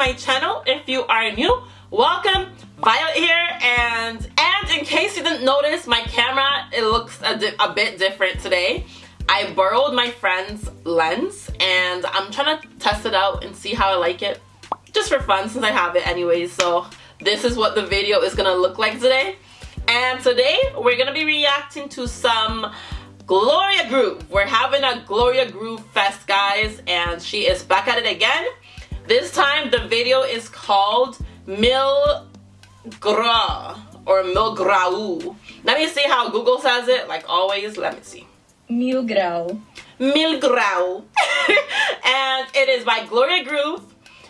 my channel. If you are new, welcome. Violet here and and in case you didn't notice, my camera, it looks a, a bit different today. I borrowed my friend's lens and I'm trying to test it out and see how I like it. Just for fun since I have it anyways. So this is what the video is gonna look like today. And today we're gonna be reacting to some Gloria Groove. We're having a Gloria Groove fest, guys, and she is back at it again. This time, the video is called Mil Gra or Mil Grau. Let me see how Google says it, like always. Let me see. Mil Grau. Mil Grau. and it is by Gloria Groove.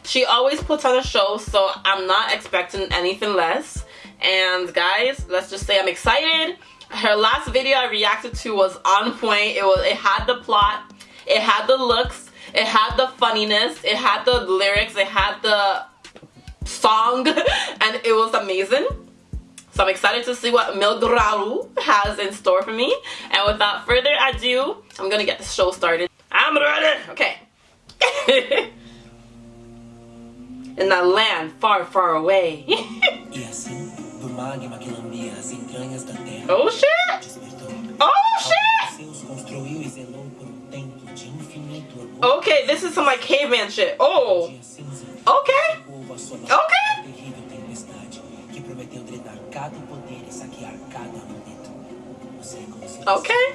She always puts on a show, so I'm not expecting anything less. And guys, let's just say I'm excited her last video I reacted to was on point. It was it had the plot, it had the looks, it had the funniness, it had the lyrics, it had the song, and it was amazing. So I'm excited to see what Mil Grau has in store for me. And without further ado, I'm gonna get the show started. I'm ready. Okay. in that land far, far away. Oh shit! This is some like caveman shit. Oh. Okay. Okay. Okay.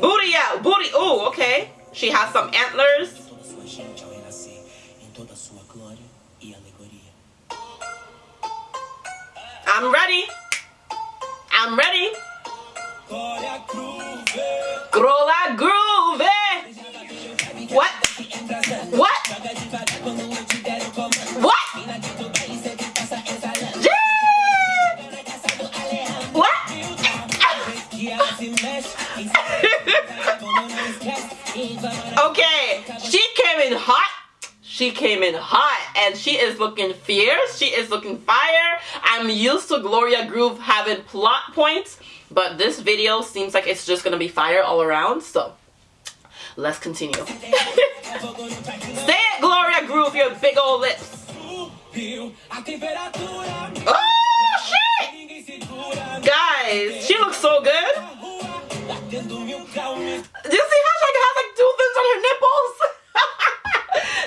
booty out, booty. Oh, okay. She has some antlers. I'm ready. I'm ready. okay, she came in hot she came in hot and she is looking fierce. She is looking fire. I'm used to Gloria Groove having plot points, but this video seems like it's just gonna be fire all around. So let's continue. Say it, Gloria Groove, your big old lips. Oh shit! Guys, she looks so good. Do you see how she has like two things on her nipples?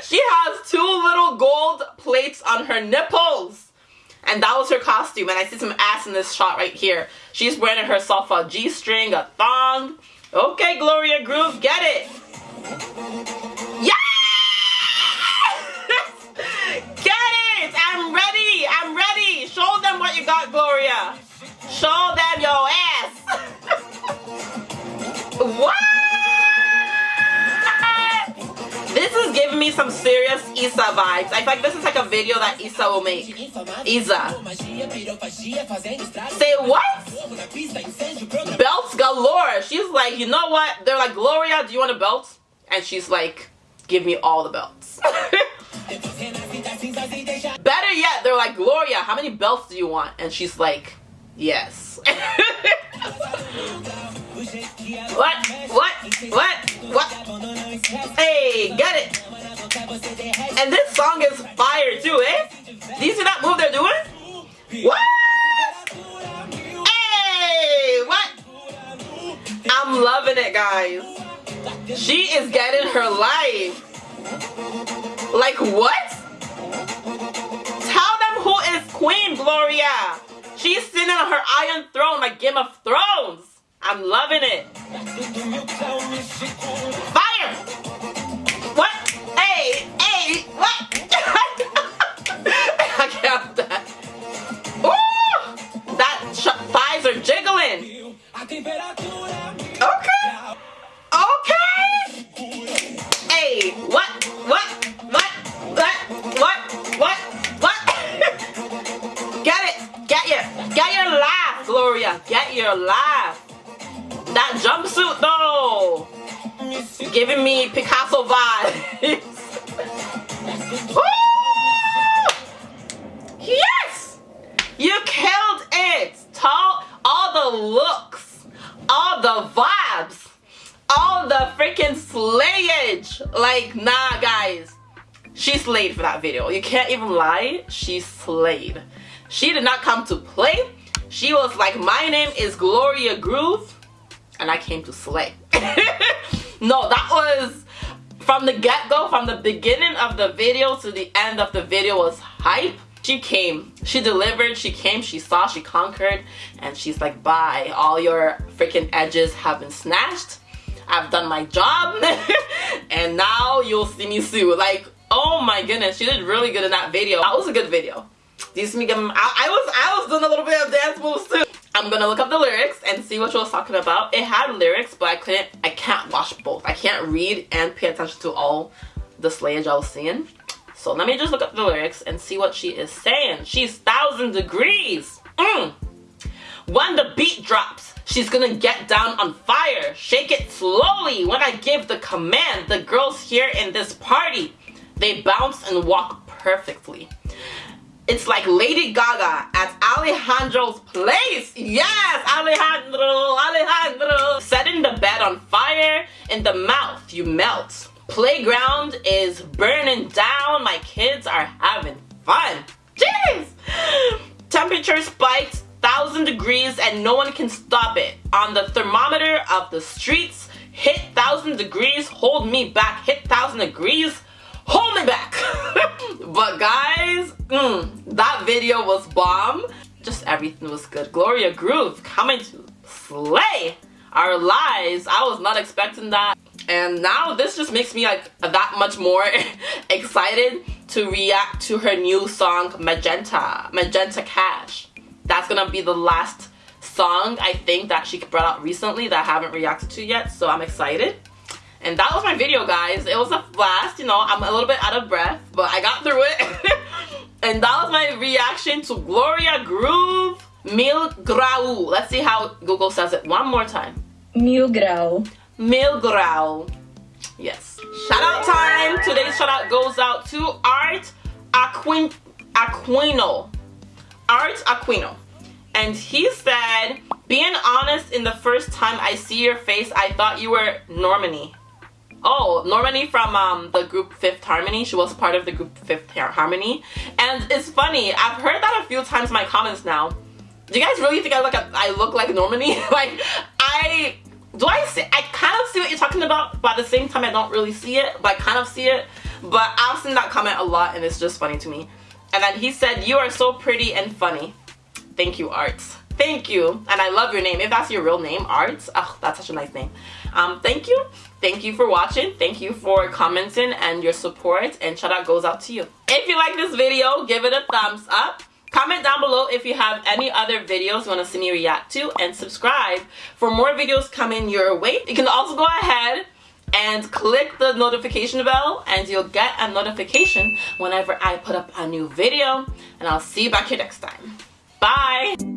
she has two little gold plates on her nipples. And that was her costume. And I see some ass in this shot right here. She's wearing herself a G-string, a thong. Okay, Gloria Groove, get it. Isa vibes. I like this is like a video that Isa will make. Isa. Say what? Belts galore. She's like, you know what? They're like, Gloria, do you want a belt? And she's like, give me all the belts. Better yet, they're like, Gloria, how many belts do you want? And she's like, yes. what? What? What? What? Hey, get it. And this song is fire too, eh? Do you see that move they're doing? What? Hey, what? I'm loving it, guys. She is getting her life. Like what? Tell them who is Queen Gloria. She's sitting on her iron throne like Game of Thrones. I'm loving it. Okay. Okay. Hey, what? What? What? What? What? What? What? Get it. Get your, get your laugh, Gloria. Get your laugh. That jumpsuit though. Giving me Picasso vibes. yes! You killed it. Tall, all the looks, all the vibes, all the freaking slayage. Like, nah, guys. She slayed for that video. You can't even lie. She slayed. She did not come to play. She was like, my name is Gloria Groove. And I came to slay. no, that was from the get-go, from the beginning of the video to the end of the video was hype. She came, she delivered, she came, she saw, she conquered, and she's like, bye, all your freaking edges have been snatched. I've done my job, and now you'll see me soon. Like, oh my goodness, she did really good in that video. That was a good video. Do you see me? I, I was I was doing a little bit of dance moves too. I'm gonna look up the lyrics and see what she was talking about. It had lyrics, but I couldn't, I can't watch both. I can't read and pay attention to all the slayage I was seeing. So let me just look up the lyrics and see what she is saying. She's thousand degrees. Mm. When the beat drops, she's gonna get down on fire. Shake it slowly when I give the command. The girls here in this party, they bounce and walk perfectly. It's like Lady Gaga at Alejandro's place. Yes, Alejandro, Alejandro. Setting the bed on fire, in the mouth you melt. Playground is burning down. My kids are having fun. Jeez! Temperature spikes thousand degrees and no one can stop it. On the thermometer of the streets, hit thousand degrees, hold me back. Hit thousand degrees, hold me back. but guys, mm, that video was bomb. Just everything was good. Gloria Groove coming to slay our lives. I was not expecting that. And now this just makes me like that much more excited to react to her new song Magenta, Magenta Cash. That's gonna be the last song I think that she brought out recently that I haven't reacted to yet. So I'm excited. And that was my video, guys. It was a blast. You know, I'm a little bit out of breath, but I got through it. and that was my reaction to Gloria Groove Mil Grau. Let's see how Google says it one more time. Mil Grau. Mil Grau. Yes. Shout out time. Today's shout out goes out to Art Aquin Aquino. Art Aquino. And he said, being honest, in the first time I see your face, I thought you were Normani. Oh, Normani from um, the group Fifth Harmony. She was part of the group Fifth Harmony. And it's funny, I've heard that a few times in my comments now. Do you guys really think I look, I look like Normani? like, I, do I see, I see what you're talking about, but at the same time I don't really see it, but I kind of see it. But I've seen that comment a lot and it's just funny to me. And then he said, you are so pretty and funny. Thank you, Arts. Thank you. And I love your name. If that's your real name, Arts. Oh, that's such a nice name. Um, thank you. Thank you for watching. Thank you for commenting and your support. And shout out goes out to you. If you like this video, give it a thumbs up. Comment down below if you have any other videos you want to see me react to. And subscribe for more videos coming your way. You can also go ahead and click the notification bell and you'll get a notification whenever I put up a new video. And I'll see you back here next time. Bye!